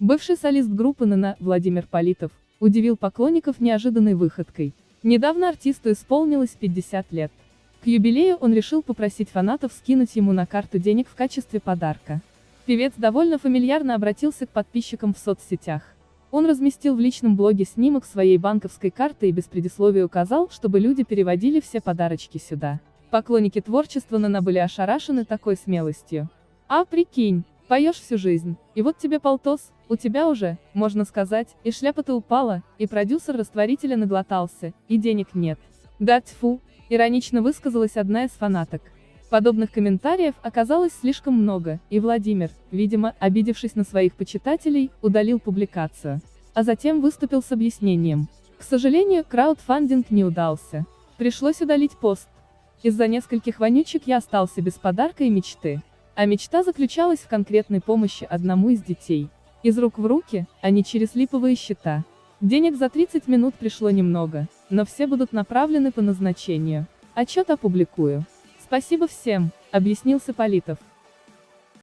Бывший солист группы ННА Владимир Политов удивил поклонников неожиданной выходкой. Недавно артисту исполнилось 50 лет. К юбилею он решил попросить фанатов скинуть ему на карту денег в качестве подарка. Певец довольно фамильярно обратился к подписчикам в соцсетях. Он разместил в личном блоге снимок своей банковской карты и без предисловия указал, чтобы люди переводили все подарочки сюда. Поклонники творчества Нана были ошарашены такой смелостью. А прикинь, поешь всю жизнь, и вот тебе полтос, у тебя уже, можно сказать, и шляпа-то упала, и продюсер растворителя наглотался, и денег нет. Да тьфу, иронично высказалась одна из фанаток. Подобных комментариев оказалось слишком много, и Владимир, видимо, обидевшись на своих почитателей, удалил публикацию. А затем выступил с объяснением. К сожалению, краудфандинг не удался. Пришлось удалить пост. Из-за нескольких вонючек я остался без подарка и мечты. А мечта заключалась в конкретной помощи одному из детей. Из рук в руки, а не через липовые счета. Денег за 30 минут пришло немного, но все будут направлены по назначению. Отчет опубликую. Спасибо всем, объяснился Политов.